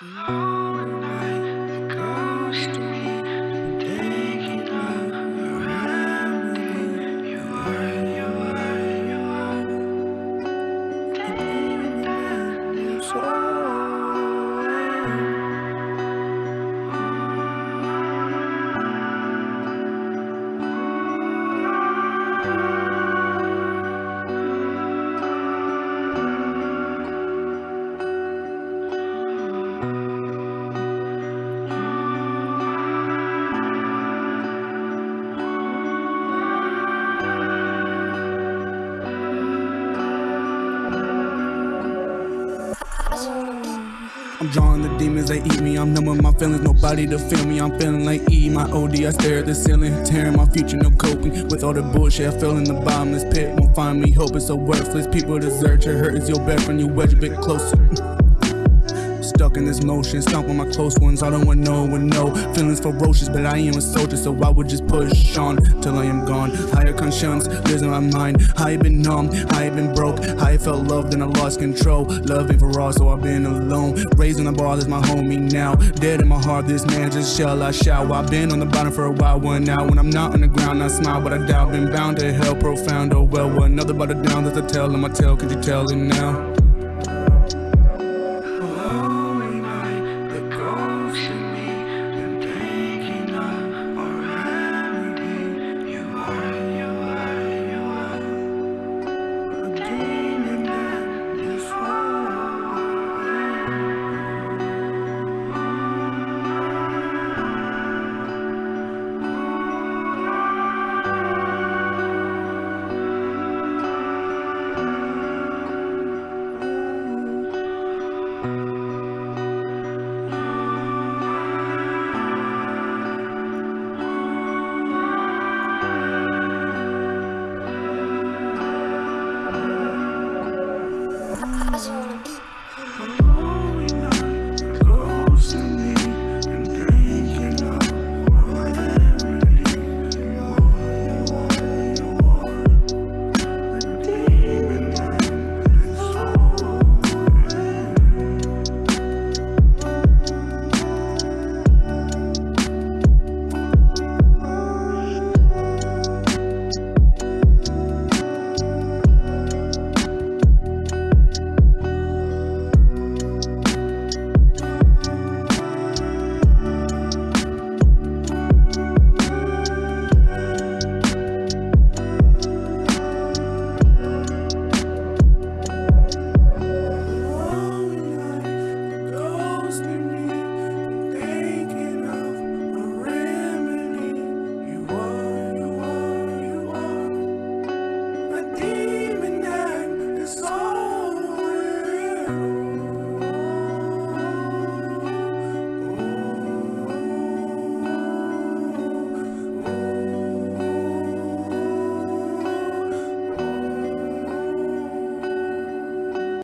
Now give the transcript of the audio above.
Oh, I'm drawing the demons, they eat me. I'm numbing my feelings, nobody to feel me. I'm feeling like E, my OD. I stare at the ceiling, tearing my future, no coping with all the bullshit. I fell in the bottomless pit, won't find me. Hope it's so worthless. People desert your hurt is your best friend. You wedge a bit closer. Stuck in this motion, stomp on my close ones. I don't want no one know. Feelings ferocious, but I am a soldier, so I would just push on till I am gone. Higher conscience lives in my mind. I have been numb, I have been broke. I felt loved and I lost control. Love for all, so I've been alone. Raising the bar, that's my homie now. Dead in my heart, this man just shell I shout. I've been on the bottom for a while, one now. When I'm not on the ground, I smile, but I doubt. Been bound to hell, profound. Oh well, another a down, that's a tell in my tale. Could you tell it now?